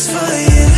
just for you.